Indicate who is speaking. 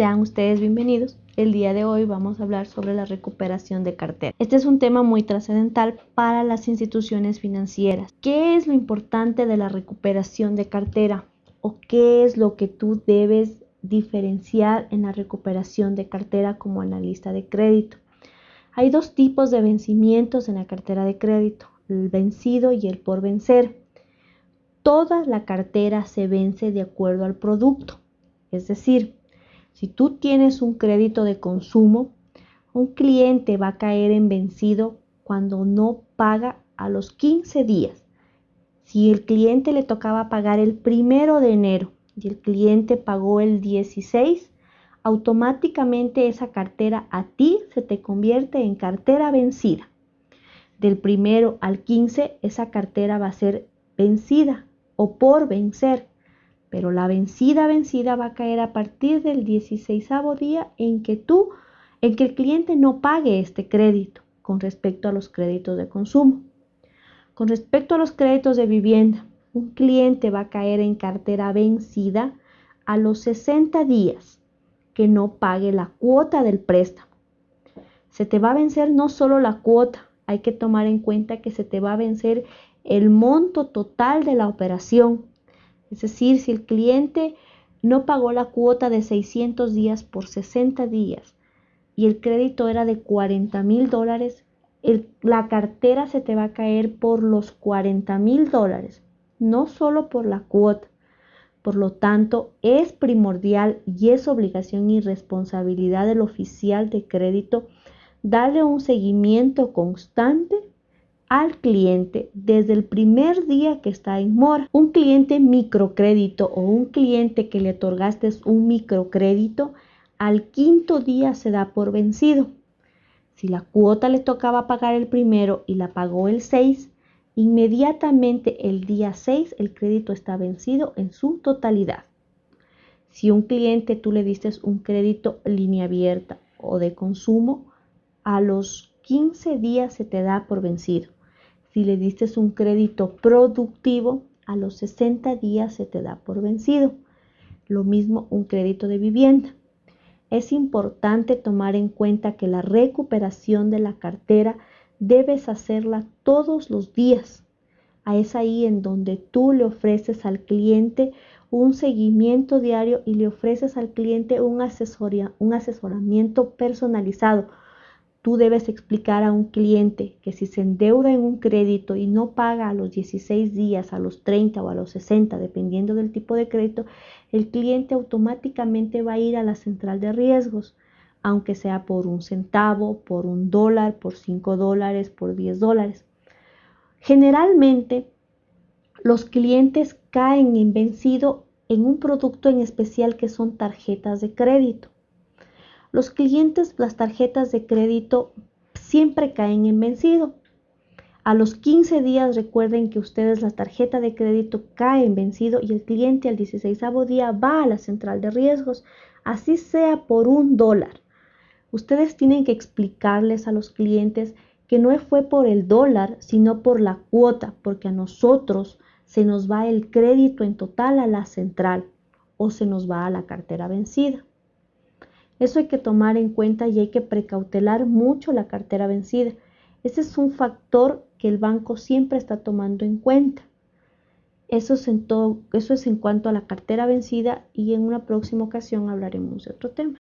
Speaker 1: Sean ustedes bienvenidos. El día de hoy vamos a hablar sobre la recuperación de cartera. Este es un tema muy trascendental para las instituciones financieras. ¿Qué es lo importante de la recuperación de cartera? ¿O qué es lo que tú debes diferenciar en la recuperación de cartera como analista de crédito? Hay dos tipos de vencimientos en la cartera de crédito, el vencido y el por vencer. Toda la cartera se vence de acuerdo al producto, es decir, si tú tienes un crédito de consumo, un cliente va a caer en vencido cuando no paga a los 15 días. Si el cliente le tocaba pagar el primero de enero y el cliente pagó el 16, automáticamente esa cartera a ti se te convierte en cartera vencida. Del primero al 15 esa cartera va a ser vencida o por vencer pero la vencida vencida va a caer a partir del 16 día en que tú, en que el cliente no pague este crédito con respecto a los créditos de consumo. Con respecto a los créditos de vivienda, un cliente va a caer en cartera vencida a los 60 días que no pague la cuota del préstamo. Se te va a vencer no solo la cuota, hay que tomar en cuenta que se te va a vencer el monto total de la operación es decir, si el cliente no pagó la cuota de 600 días por 60 días y el crédito era de 40 mil dólares, la cartera se te va a caer por los 40 mil dólares, no solo por la cuota. Por lo tanto, es primordial y es obligación y responsabilidad del oficial de crédito darle un seguimiento constante al cliente desde el primer día que está en mora. Un cliente microcrédito o un cliente que le otorgaste un microcrédito, al quinto día se da por vencido. Si la cuota le tocaba pagar el primero y la pagó el 6, inmediatamente el día 6 el crédito está vencido en su totalidad. Si un cliente tú le diste un crédito línea abierta o de consumo, a los 15 días se te da por vencido. Si le diste un crédito productivo, a los 60 días se te da por vencido. Lo mismo un crédito de vivienda. Es importante tomar en cuenta que la recuperación de la cartera debes hacerla todos los días. Es ahí en donde tú le ofreces al cliente un seguimiento diario y le ofreces al cliente un, un asesoramiento personalizado Tú debes explicar a un cliente que si se endeuda en un crédito y no paga a los 16 días, a los 30 o a los 60, dependiendo del tipo de crédito, el cliente automáticamente va a ir a la central de riesgos, aunque sea por un centavo, por un dólar, por 5 dólares, por 10 dólares. Generalmente, los clientes caen en vencido en un producto en especial que son tarjetas de crédito. Los clientes, las tarjetas de crédito siempre caen en vencido. A los 15 días recuerden que ustedes la tarjeta de crédito cae en vencido y el cliente al 16 día va a la central de riesgos, así sea por un dólar. Ustedes tienen que explicarles a los clientes que no fue por el dólar, sino por la cuota, porque a nosotros se nos va el crédito en total a la central o se nos va a la cartera vencida. Eso hay que tomar en cuenta y hay que precautelar mucho la cartera vencida. Ese es un factor que el banco siempre está tomando en cuenta. Eso es en, todo, eso es en cuanto a la cartera vencida y en una próxima ocasión hablaremos de otro tema.